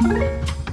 you